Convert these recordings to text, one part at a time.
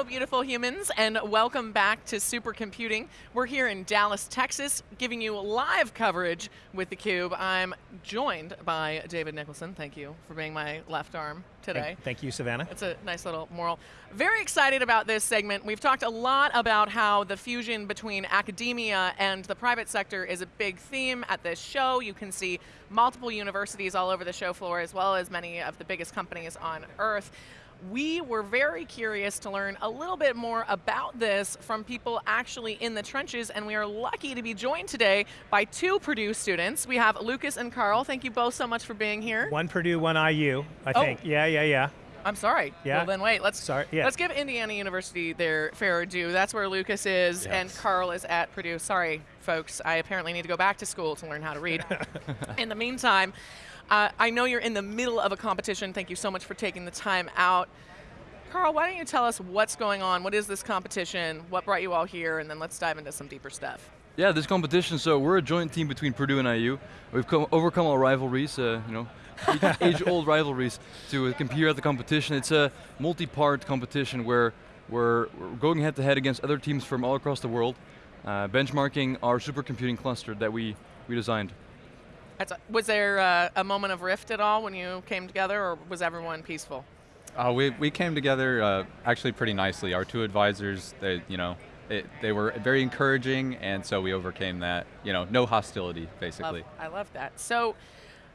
Hello, beautiful humans, and welcome back to Supercomputing. We're here in Dallas, Texas, giving you live coverage with theCUBE. I'm joined by David Nicholson. Thank you for being my left arm today. Thank, thank you, Savannah. It's a nice little moral. Very excited about this segment. We've talked a lot about how the fusion between academia and the private sector is a big theme at this show. You can see multiple universities all over the show floor, as well as many of the biggest companies on earth we were very curious to learn a little bit more about this from people actually in the trenches, and we are lucky to be joined today by two Purdue students. We have Lucas and Carl. Thank you both so much for being here. One Purdue, one IU, I Oh. think. Yeah, yeah, yeah. I'm sorry. Yeah. Well then wait, let's Sorry, yeah. let's give Indiana University their fair due. That's where Lucas is and Carl is at Purdue. Sorry, folks. I apparently need to go back to school to learn how to read. in the meantime, uh, I know you're in the middle of a competition. Thank you so much for taking the time out. Carl, why don't you tell us what's going on? What is this competition? What brought you all here? And then let's dive into some deeper stuff. Yeah, this competition, so we're a joint team between Purdue and IU. We've come, overcome our rivalries, uh, you know, age-old rivalries to compete at the competition. It's a multi-part competition where we're, we're going head-to-head against other teams from all across the world, uh, benchmarking our supercomputing cluster that we, we designed. That's a, was there uh, a moment of rift at all when you came together, or was everyone peaceful? Uh, we, we came together uh, actually pretty nicely. Our two advisors, they, you know, it, they were very encouraging, and so we overcame that. You know, no hostility, basically. Love, I love that. So,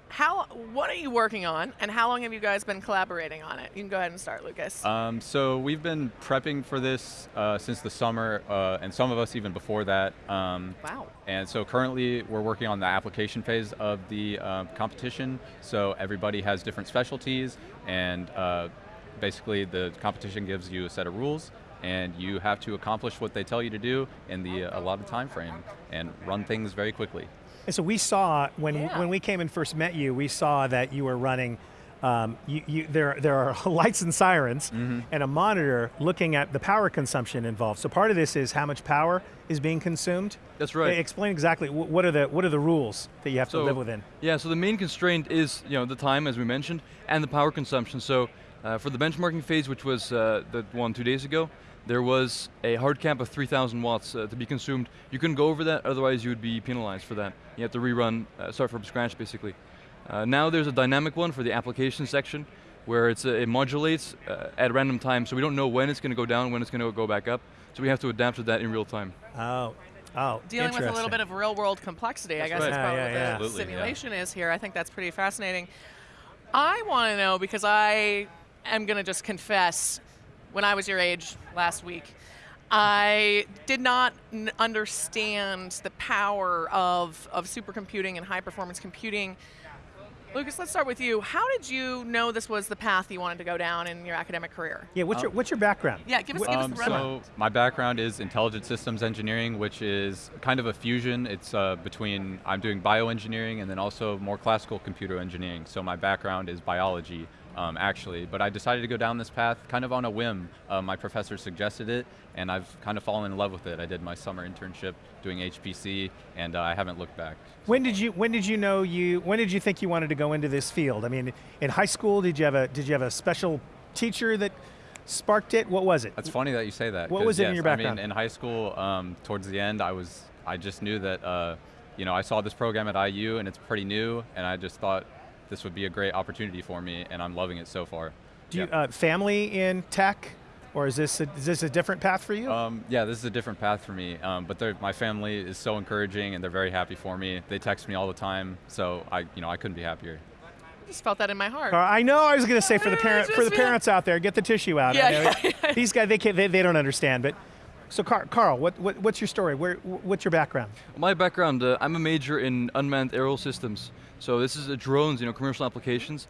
how? What are you working on, and how long have you guys been collaborating on it? You can go ahead and start, Lucas. Um, so we've been prepping for this uh, since the summer, uh, and some of us even before that. Um, wow. And so currently we're working on the application phase of the uh, competition. So everybody has different specialties, and uh, basically the competition gives you a set of rules, and you have to accomplish what they tell you to do in the uh, allotted time frame, and run things very quickly. And so we saw, when, Yeah. when we came and first met you, we saw that you were running, um, you, you, there, there are lights and sirens, Mm-hmm. and a monitor looking at the power consumption involved. So part of this is how much power is being consumed. That's right. Explain exactly, what are the, what are the rules that you have to live within? Yeah, so the main constraint is you know the time, as we mentioned, and the power consumption. So uh, for the benchmarking phase, which was uh, the one two days ago, there was a hard cap of 3,000 watts uh, to be consumed. You couldn't go over that, otherwise you would be penalized for that. You have to rerun, uh, start from scratch basically. Uh, now there's a dynamic one for the application section, where it's, uh, it modulates uh, at random times, so we don't know when it's going to go down, when it's going to go back up. So we have to adapt to that in real time. Oh, oh, Dealing with a little bit of real world complexity, I guess right. that's probably yeah, what yeah. the yeah. simulation is here. I think that's pretty fascinating. I want to know because I am going to just confess, when I was your age last week, I did not n- understand the power of, of supercomputing and high performance computing. Lucas, let's start with you. How did you know this was the path you wanted to go down in your academic career? Yeah, what's, your, what's your background? Yeah, give us, give us Um, the rundown. so my background is intelligent systems engineering, which is kind of a fusion. It's uh, between, I'm doing bioengineering and then also more classical computer engineering. So my background is biology, um, actually. But I decided to go down this path kind of on a whim. Uh, my professor suggested it, and I've kind of fallen in love with it. I did my summer internship doing HPC, and uh, I haven't looked back. When did you when did you know you when did you think you wanted to go into this field? I mean, in high school, did you have a did you have a special teacher that sparked it? What was it? That's funny that you say that. What was it in yes, your I background? mean, in high school, um, towards the end, I was, I just knew that, uh, you know, I saw this program at IU and it's pretty new, and I just thought this would be a great opportunity for me, and I'm loving it so far. Do you uh, family in tech, or is this a, is this a different path for you? Um, yeah, this is a different path for me, um, but my family is so encouraging and they're very happy for me. They text me all the time, so I, you know, I couldn't be happier. I just felt that in my heart. Or I know I was going to say for the parent for the parents out there, get the tissue out. I Yeah, yeah, yeah. These guys they, can't, they they don't understand, but. So Car- Carl, what, what, what's your story? Where, what's your background? My background, uh, I'm a major in unmanned aerial systems. So this is drones, you know, commercial applications.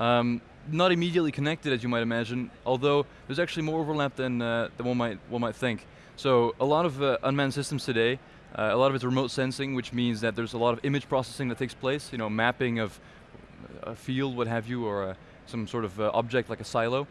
Um, not immediately connected, as you might imagine, although there's actually more overlap than, uh, than one, might, one might think. So a lot of uh, unmanned systems today, uh, a lot of it's remote sensing, which means that there's a lot of image processing that takes place, you know, mapping of a field, what have you, or uh, some sort of uh, object like a silo.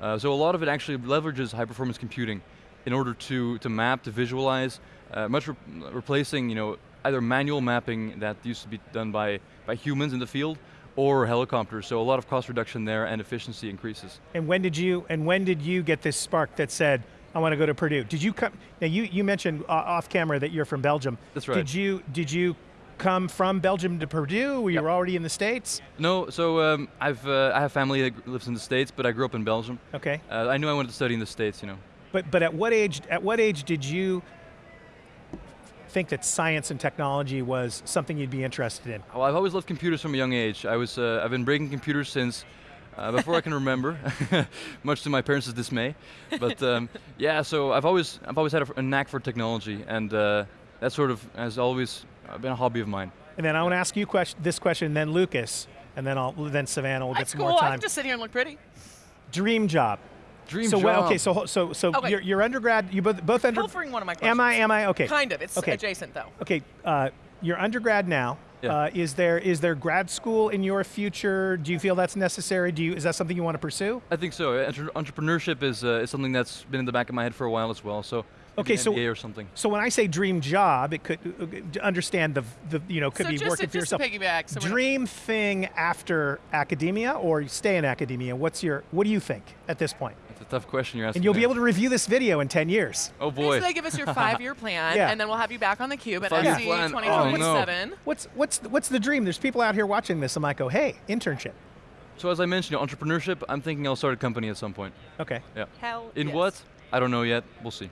Uh, so a lot of it actually leverages high performance computing in order to, to map, to visualize, much re replacing you know, either manual mapping that used to be done by, by humans in the field, or helicopters. So a lot of cost reduction there and efficiency increases. And when did you and when did you get this spark that said, I want to go to Purdue. Did you come? Now you you mentioned uh, off camera that you're from Belgium. That's right. Did you did you come from Belgium to Purdue? Were you Yep. already in the states? No, so um, I've uh, I have family that lives in the states, but I grew up in Belgium. Okay. Uh, I knew I wanted to study in the states, you know. But but at what age at what age did you think that science and technology was something you'd be interested in? Well, I've always loved computers from a young age. I was uh, I've been breaking computers since uh, before I can remember, much to my parents' dismay. But um, yeah, so I've always I've always had a, a knack for technology, and uh, that sort of has always been a hobby of mine. And then I want to ask you question, this question, then Lucas, and then I'll then Savannah will get That's some cool. more I time. can just sit here and look pretty. Dream job. Dream so job. well, okay, so so so Okay. your, your undergrad, you both both under. Pilfering one of my questions. Am I? Am I? Okay. Kind of. It's Okay. adjacent though. Okay, uh, you're undergrad now. Yeah. Uh, is there is there grad school in your future? Do you feel that's necessary? Do you is that something you want to pursue? I think so. Entre- entrepreneurship is uh, is something that's been in the back of my head for a while as well. So Okay, so- MBA or something. So when I say dream job, it could uh, understand the the you know could so be just, working to, for yourself. piggyback. So dream thing after academia or stay in academia? What's your what do you think at this point? That's a tough question you're asking. And you'll be able to review this video in 10 years. Oh So boy. they give us your five-year plan, Yeah. and then we'll have you back on theCUBE at Five-year SC plan. Oh, 2027. What's what's what's the dream? There's people out here watching this. I might go, hey, internship. So as I mentioned, you entrepreneurship. I'm thinking I'll start a company at some point. Okay, Yeah. Hell In yes. what? I don't know yet. We'll see.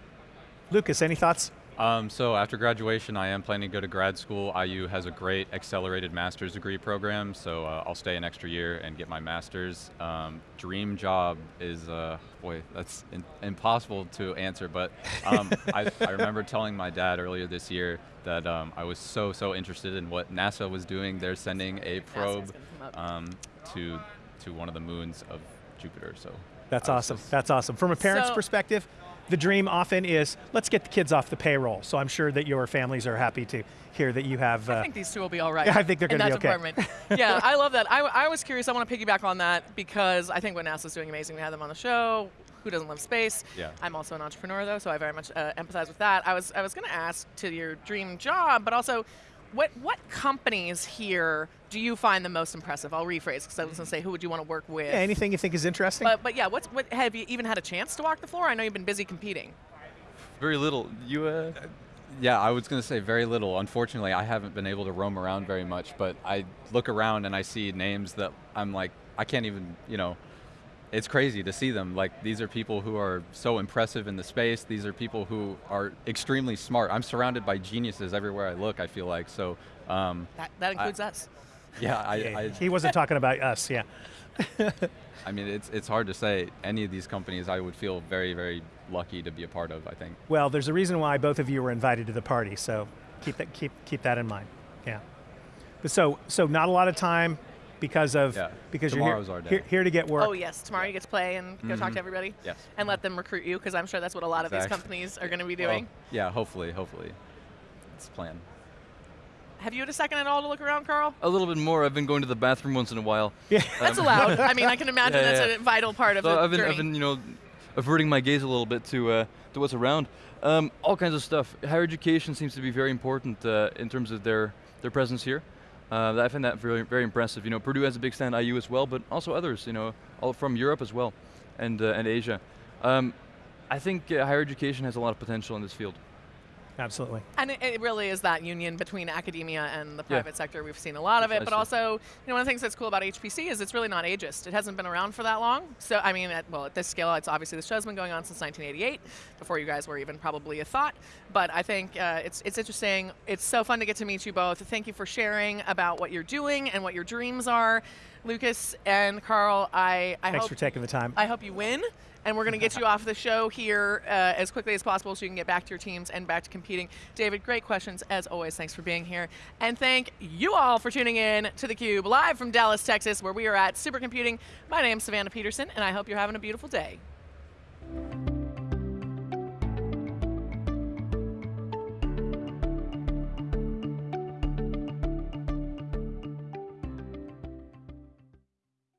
Lucas, any thoughts? Um, so after graduation, I am planning to go to grad school. IU has a great accelerated master's degree program, so uh, I'll stay an extra year and get my master's. Um, dream job is, uh, boy, that's in- impossible to answer, but um, I, I remember telling my dad earlier this year that um, I was so, so interested in what NASA was doing. They're sending a probe gonna um, to, to one of the moons of Jupiter, so. That's awesome. just- That's awesome. From a parent's So- perspective, the dream often is let's get the kids off the payroll. So I'm sure that your families are happy to hear that you have. I Uh, think these two will be all right. Yeah, I think they're gonna be okay. department. yeah, I love that. I, I was curious. I want to piggyback on that because I think what NASA's doing amazing. We had them on the show. Who doesn't love space? Yeah. I'm also an entrepreneur though, so I very much uh, empathize with that. I was I was going to ask to your dream job, but also. What, what companies here do you find the most impressive? I'll rephrase because I was going to say who would you want to work with. yeah, anything you think is interesting? but but yeah, what's what have you even had a chance to walk the floor? I know you've been busy competing. Very little. You. Uh, Yeah, I was going to say very little. Unfortunately, I haven't been able to roam around very much, but I look around and I see names that I'm like, I can't even, you know, it's crazy to see them. Like, these are people who are so impressive in the space. These are people who are extremely smart. I'm surrounded by geniuses everywhere I look, I feel like. So, um, That, that includes us. yeah, I, I, he wasn't talking about us. Yeah. I mean, it's, it's hard to say. Any of these companies I would feel very, very lucky to be a part of, I think. Well, there's a reason why both of you were invited to the party. So keep that keep keep that in mind. Yeah. But so so not a lot of time because of Yeah, because tomorrow's you're our here, day. here, here to get work. Oh yes, tomorrow you get to play and go talk to everybody. Yes. And let them recruit you because I'm sure that's what a lot of these companies are going to be Well, doing. yeah, hopefully, hopefully. It's the plan. Have you had a second at all to look around, Carl? a little bit more. I've been going to the bathroom once in a while. Yeah. That's allowed. I mean, I can imagine Yeah, that's yeah. a vital part of So the I've been, journey. I've been, you know, averting my gaze a little bit to uh, to what's around. Um, all kinds of stuff. Higher education seems to be very important uh, in terms of their their presence here. Uh, I find that very very impressive. You know, Purdue has a big stand, IU as well, but also others. You know, all from Europe as well, and uh, and Asia. Um, I think uh, higher education has a lot of potential in this field. Absolutely. And it, it really is that union between academia and the Yeah. private sector. We've seen a lot of it, but also, you know, one of the things that's cool about HPC is it's really not ageist. It hasn't been around for that long. So, I mean, at, well, at this scale, it's obviously the show's been going on since 1988, before you guys were even probably a thought. But I think uh, it's it's interesting. It's so fun to get to meet you both. Thank you for sharing about what you're doing and what your dreams are, Lucas and Carl. I I Thanks hope for taking the time. I hope you win. And we're going to get you off the show here uh, as quickly as possible so you can get back to your teams and back to competing. David, great questions as always. Thanks for being here. And thank you all for tuning in to theCUBE live from Dallas, Texas, where we are at Supercomputing. My name's Savannah Peterson, and I hope you're having a beautiful day.